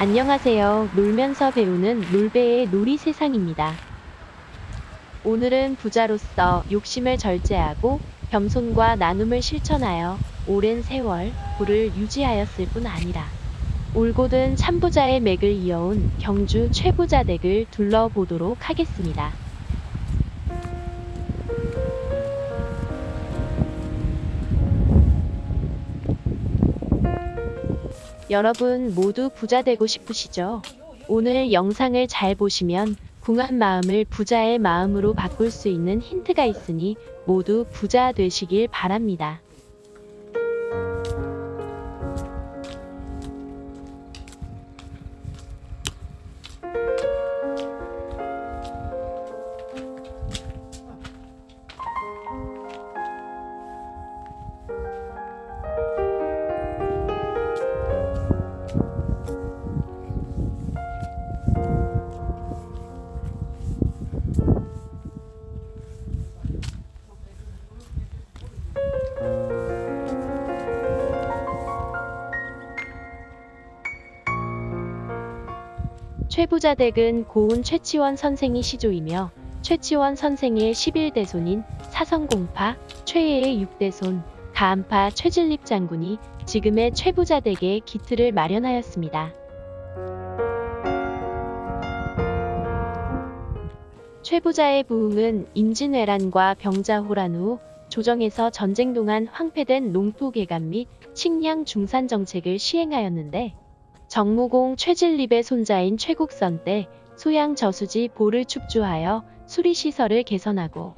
안녕하세요. 놀면서 배우는 놀배의 놀이 세상입니다. 오늘은 부자로서 욕심을 절제하고 겸손과 나눔을 실천하여 오랜 세월 부를 유지하였을 뿐 아니라 올곧은 참부자의 맥을 이어온 경주 최부자 댁을 둘러보도록 하겠습니다. 여러분 모두 부자 되고 싶으시죠? 오늘 영상을 잘 보시면 궁한 마음을 부자의 마음으로 바꿀 수 있는 힌트가 있으니 모두 부자 되시길 바랍니다. 최부자 댁은 고운 최치원 선생이 시조이며 최치원 선생의 11대손인 사성공파 최애의 6대손 가암파 최진립 장군이 지금의 최부자 댁의 기틀을 마련하였습니다. 최부자의 부흥은 임진왜란과 병자호란 후 조정에서 전쟁 동안 황폐된 농토 개간 및 식량 중산 정책을 시행하였는데 정무공 최진립의 손자인 최국선 때 소양 저수지 보를 축조하여 수리시설을 개선하고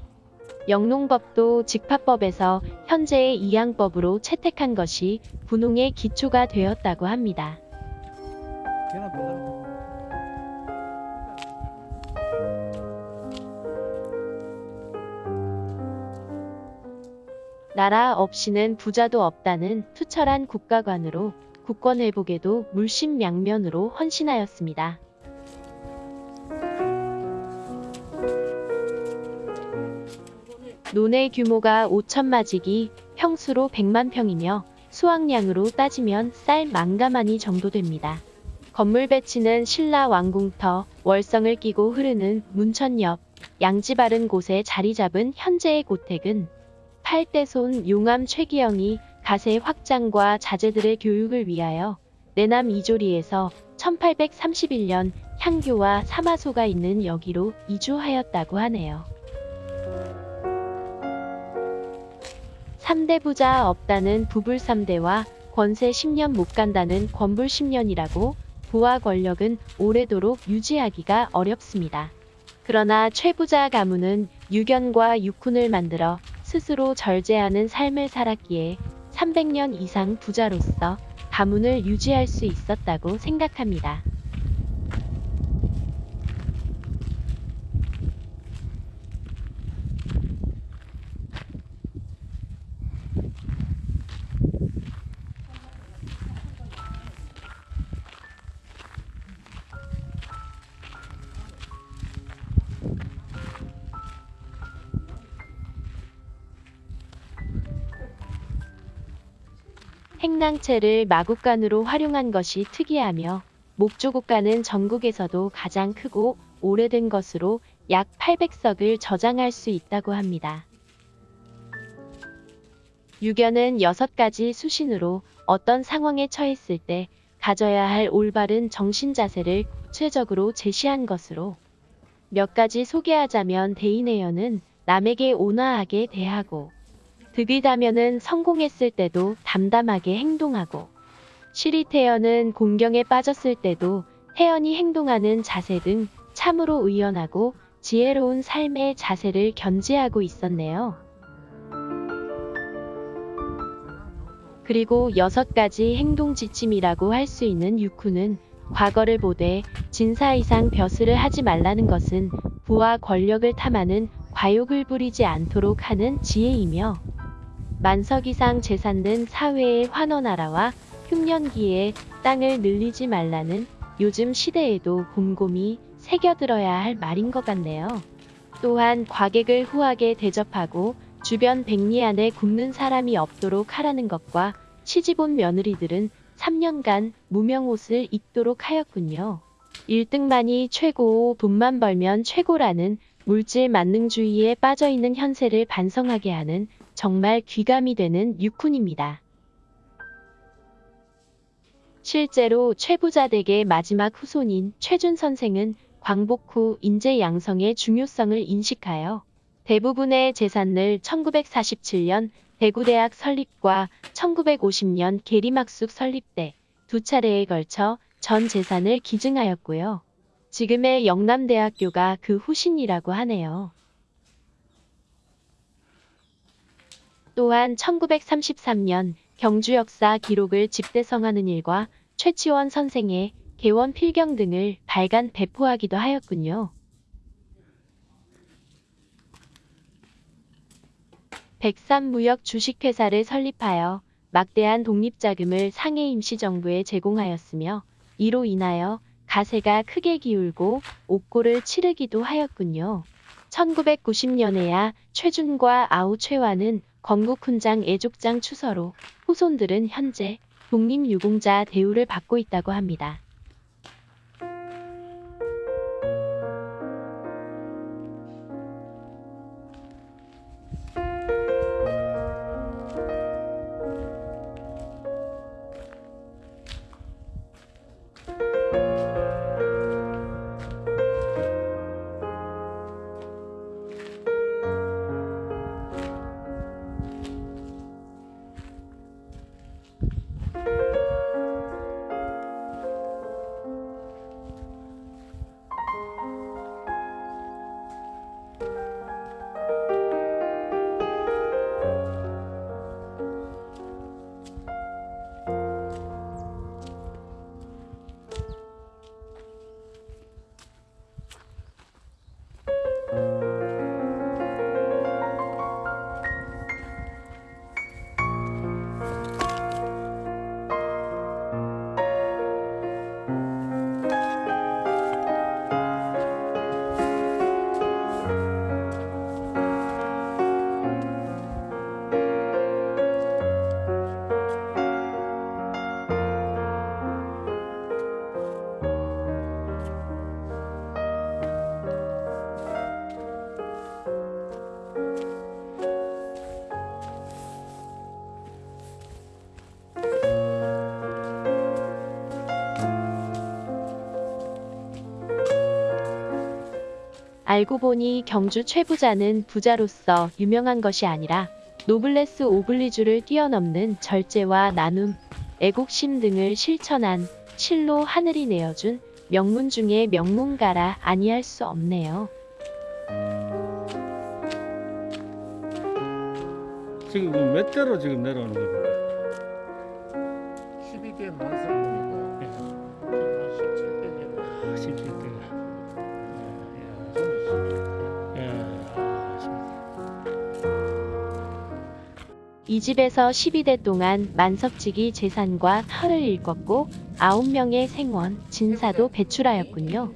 영농법도 직파법에서 현재의 이양법으로 채택한 것이 분홍의 기초가 되었다고 합니다. 나라 없이는 부자도 없다는 투철한 국가관으로 국권 회복에도 물심양면으로 헌신하였습니다. 논의 규모가 5천마지기, 평수로 100만 평이며 수확량으로 따지면 쌀 만가마니 정도 됩니다. 건물 배치는 신라 왕궁터, 월성을 끼고 흐르는 문천 옆, 양지 바른 곳에 자리 잡은 현재의 고택은 8대손 용암 최기영이 가세 확장과 자제들의 교육을 위하여 내남 이조리에서 1831년 향교와 사마소가 있는 여기로 이주하였다고 하네요. 3대 부자 없다는 부불 3대와 권세 10년 못 간다는 권불 10년이라고 부와 권력은 오래도록 유지하기가 어렵습니다. 그러나 최부자 가문은 유견과 육훈을 만들어 스스로 절제하는 삶을 살았기에 300년 이상 부자로서 가문을 유지할 수 있었다고 생각합니다. 행랑채를 마국간으로 활용한 것이 특이하며 목조국간은 전국에서도 가장 크고 오래된 것으로 약 800석을 저장할 수 있다고 합니다. 유견은 6가지 수신으로 어떤 상황에 처했을 때 가져야 할 올바른 정신 자세를 구체적으로 제시한 것으로 몇 가지 소개하자면 대인회연은 남에게 온화하게 대하고 득이다면은 성공했을 때도 담담하게 행동하고 시리태연은 공경에 빠졌을 때도 태연히 행동하는 자세 등 참으로 의연하고 지혜로운 삶의 자세를 견지하고 있었네요. 그리고 여섯 가지 행동 지침이라고 할 수 있는 육후는 과거를 보되 진사 이상 벼슬을 하지 말라는 것은 부와 권력을 탐하는 과욕을 부리지 않도록 하는 지혜이며 만석 이상 재산된 사회의 환원하라와 흉년기에 땅을 늘리지 말라는 요즘 시대에도 곰곰이 새겨들어야 할 말인 것 같네요. 또한 과객을 후하게 대접하고 주변 백리 안에 굶는 사람이 없도록 하라는 것과 시집온 며느리들은 3년간 무명 옷을 입도록 하였군요. 1등만이 최고고 돈만 벌면 최고라는 물질 만능주의에 빠져있는 현세를 반성하게 하는 정말 귀감이 되는 육훈입니다. 실제로 최부자 댁의 마지막 후손인 최준 선생은 광복 후 인재 양성의 중요성을 인식하여 대부분의 재산을 1947년 대구대학 설립과 1950년 계림학숙 설립 때 두 차례에 걸쳐 전 재산을 기증하였고요. 지금의 영남대학교가 그 후신이라고 하네요. 또한 1933년 경주 역사 기록을 집대성하는 일과 최치원 선생의 개원 필경 등을 발간 배포하기도 하였군요. 백삼무역 주식회사를 설립하여 막대한 독립자금을 상해 임시정부에 제공하였으며 이로 인하여 가세가 크게 기울고 옥고를 치르기도 하였군요. 1990년에야 최준과 아우 최화는 건국훈장 애족장 추서로 후손들은 현재 독립유공자 대우를 받고 있다고 합니다. 알고 보니 경주 최부자는 부자로서 유명한 것이 아니라 노블레스 오블리주를 뛰어넘는 절제와 나눔, 애국심 등을 실천한 실로 하늘이 내어준 명문 중의 명문가라 아니할 수 없네요. 지금 그몇 대로 지금 내려오는 겁니까? 12대 만성 이 집에서 12대 동안 만석지기 재산과 터를 일궜고 9명의 생원, 진사도 배출하였군요.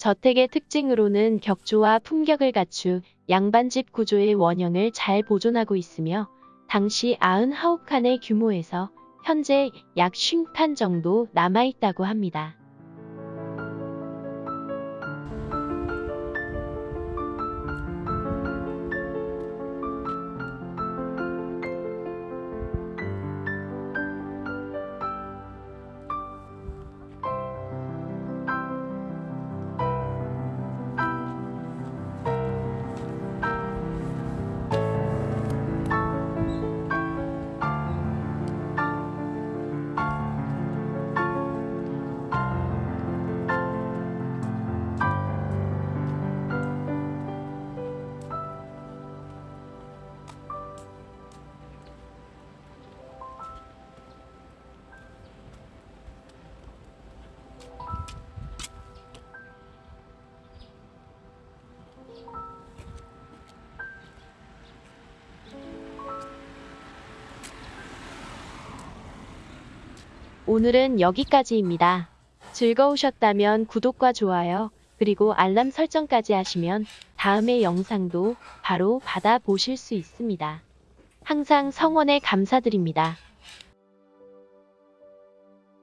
저택의 특징으로는 격조와 품격을 갖춘 양반집 구조의 원형을 잘 보존하고 있으며 당시 99칸의 규모에서 현재 약 50칸 정도 남아있다고 합니다. 오늘은 여기까지입니다. 즐거우셨다면 구독과 좋아요, 그리고 알람 설정까지 하시면 다음의 영상도 바로 받아보실 수 있습니다. 항상 성원에 감사드립니다.